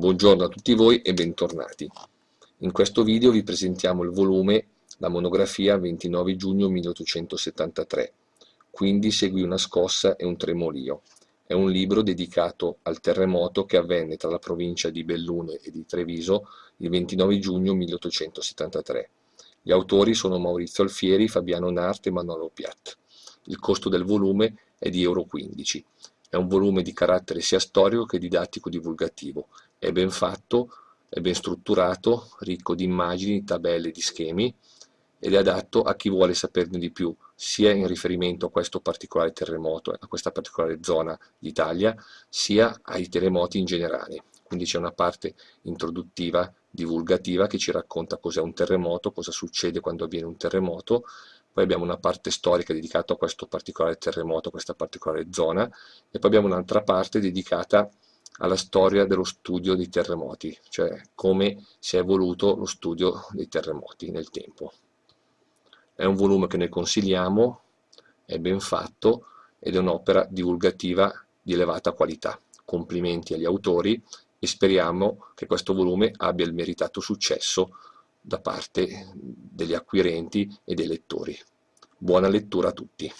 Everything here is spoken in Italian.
Buongiorno a tutti voi e bentornati. In questo video vi presentiamo il volume La monografia 29 giugno 1873, quindi seguì una scossa e un tremolio. È un libro dedicato al terremoto che avvenne tra la provincia di Belluno e di Treviso il 29 giugno 1873. Gli autori sono Maurizio Alfieri, Fabiano Narte e Manolo Piat. Il costo del volume è di euro 15. È un volume di carattere sia storico che didattico-divulgativo è ben fatto, è ben strutturato, ricco di immagini, tabelle, di schemi ed è adatto a chi vuole saperne di più, sia in riferimento a questo particolare terremoto, a questa particolare zona d'Italia, sia ai terremoti in generale. Quindi c'è una parte introduttiva, divulgativa, che ci racconta cos'è un terremoto, cosa succede quando avviene un terremoto, poi abbiamo una parte storica dedicata a questo particolare terremoto, a questa particolare zona, e poi abbiamo un'altra parte dedicata alla storia dello studio dei terremoti, cioè come si è evoluto lo studio dei terremoti nel tempo. È un volume che noi consigliamo, è ben fatto ed è un'opera divulgativa di elevata qualità. Complimenti agli autori e speriamo che questo volume abbia il meritato successo da parte degli acquirenti e dei lettori. Buona lettura a tutti!